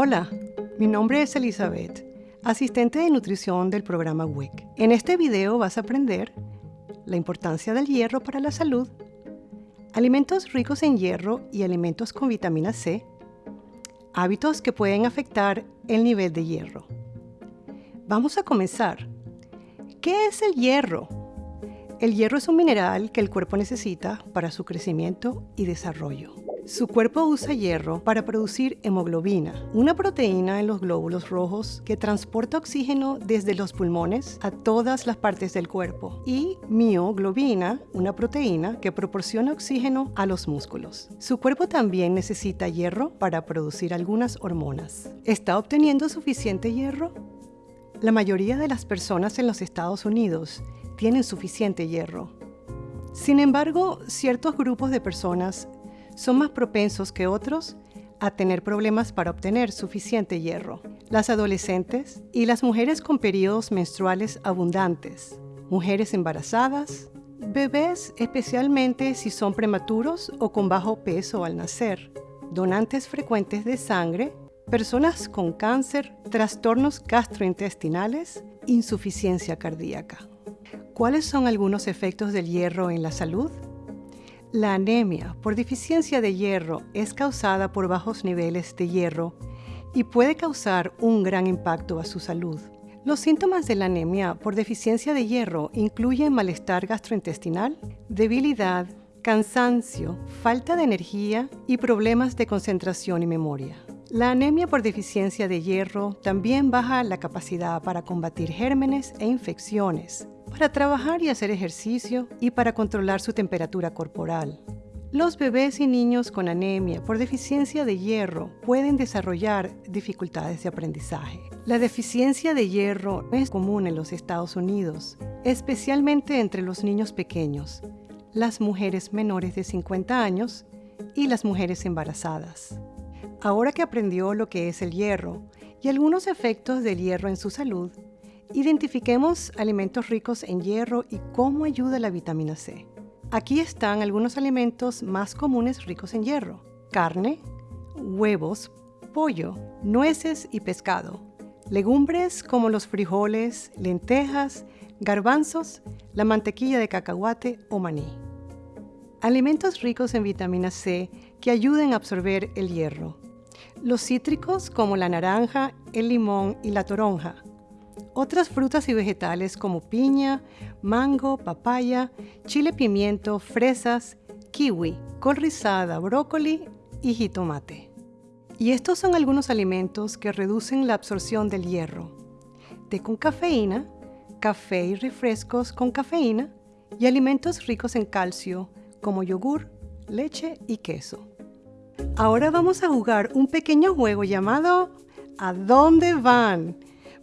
Hola, mi nombre es Elizabeth, asistente de nutrición del programa WIC. En este video vas a aprender la importancia del hierro para la salud, alimentos ricos en hierro y alimentos con vitamina C, hábitos que pueden afectar el nivel de hierro. Vamos a comenzar. ¿Qué es el hierro? El hierro es un mineral que el cuerpo necesita para su crecimiento y desarrollo. Su cuerpo usa hierro para producir hemoglobina, una proteína en los glóbulos rojos que transporta oxígeno desde los pulmones a todas las partes del cuerpo, y mioglobina, una proteína que proporciona oxígeno a los músculos. Su cuerpo también necesita hierro para producir algunas hormonas. ¿Está obteniendo suficiente hierro? La mayoría de las personas en los Estados Unidos tienen suficiente hierro. Sin embargo, ciertos grupos de personas son más propensos que otros a tener problemas para obtener suficiente hierro. Las adolescentes y las mujeres con periodos menstruales abundantes, mujeres embarazadas, bebés especialmente si son prematuros o con bajo peso al nacer, donantes frecuentes de sangre, personas con cáncer, trastornos gastrointestinales, insuficiencia cardíaca. ¿Cuáles son algunos efectos del hierro en la salud? La anemia por deficiencia de hierro es causada por bajos niveles de hierro y puede causar un gran impacto a su salud. Los síntomas de la anemia por deficiencia de hierro incluyen malestar gastrointestinal, debilidad, cansancio, falta de energía y problemas de concentración y memoria. La anemia por deficiencia de hierro también baja la capacidad para combatir gérmenes e infecciones, para trabajar y hacer ejercicio y para controlar su temperatura corporal. Los bebés y niños con anemia por deficiencia de hierro pueden desarrollar dificultades de aprendizaje. La deficiencia de hierro es común en los Estados Unidos, especialmente entre los niños pequeños, las mujeres menores de 50 años y las mujeres embarazadas. Ahora que aprendió lo que es el hierro y algunos efectos del hierro en su salud, Identifiquemos alimentos ricos en hierro y cómo ayuda la vitamina C. Aquí están algunos alimentos más comunes ricos en hierro. Carne, huevos, pollo, nueces y pescado. Legumbres como los frijoles, lentejas, garbanzos, la mantequilla de cacahuate o maní. Alimentos ricos en vitamina C que ayuden a absorber el hierro. Los cítricos como la naranja, el limón y la toronja otras frutas y vegetales como piña, mango, papaya, chile pimiento, fresas, kiwi, col rizada, brócoli y jitomate. Y estos son algunos alimentos que reducen la absorción del hierro. Té con cafeína, café y refrescos con cafeína y alimentos ricos en calcio como yogur, leche y queso. Ahora vamos a jugar un pequeño juego llamado ¿A dónde van?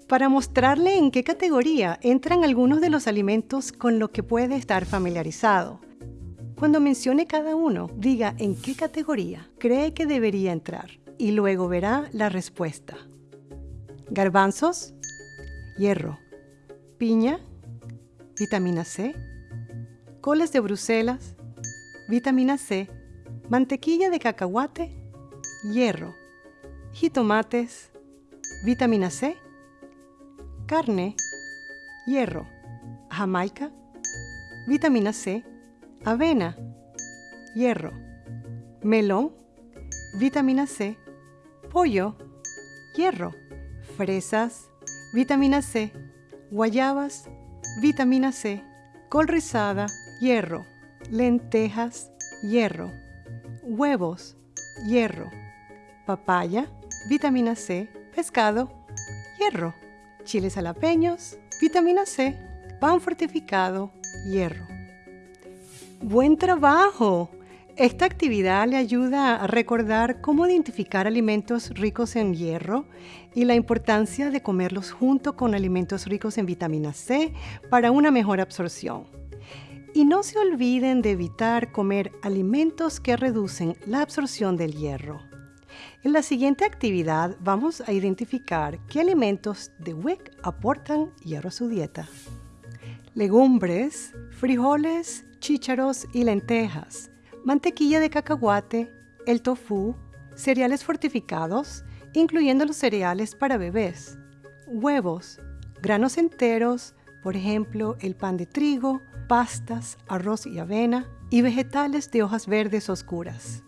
Para mostrarle en qué categoría entran algunos de los alimentos con los que puede estar familiarizado. Cuando mencione cada uno, diga en qué categoría cree que debería entrar y luego verá la respuesta. Garbanzos, hierro, piña, vitamina C, coles de Bruselas, vitamina C, mantequilla de cacahuate, hierro, jitomates, vitamina C, carne, hierro, jamaica, vitamina C, avena, hierro, melón, vitamina C, pollo, hierro, fresas, vitamina C, guayabas, vitamina C, col rizada, hierro, lentejas, hierro, huevos, hierro, papaya, vitamina C, pescado, hierro chiles jalapeños, vitamina C, pan fortificado, hierro. ¡Buen trabajo! Esta actividad le ayuda a recordar cómo identificar alimentos ricos en hierro y la importancia de comerlos junto con alimentos ricos en vitamina C para una mejor absorción. Y no se olviden de evitar comer alimentos que reducen la absorción del hierro. En la siguiente actividad vamos a identificar qué alimentos de WIC aportan hierro a su dieta. Legumbres, frijoles, chícharos y lentejas, mantequilla de cacahuate, el tofu, cereales fortificados incluyendo los cereales para bebés, huevos, granos enteros, por ejemplo, el pan de trigo, pastas, arroz y avena, y vegetales de hojas verdes oscuras.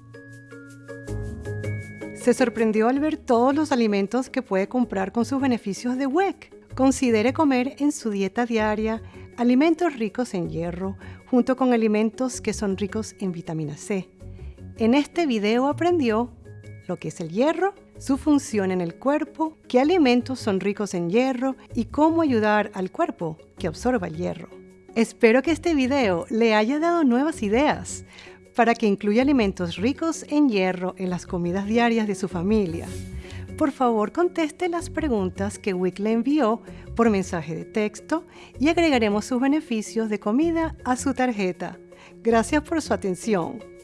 Se sorprendió al ver todos los alimentos que puede comprar con sus beneficios de WEC. Considere comer en su dieta diaria alimentos ricos en hierro junto con alimentos que son ricos en vitamina C. En este video aprendió lo que es el hierro, su función en el cuerpo, qué alimentos son ricos en hierro y cómo ayudar al cuerpo que absorba el hierro. Espero que este video le haya dado nuevas ideas para que incluya alimentos ricos en hierro en las comidas diarias de su familia. Por favor, conteste las preguntas que Wick le envió por mensaje de texto y agregaremos sus beneficios de comida a su tarjeta. Gracias por su atención.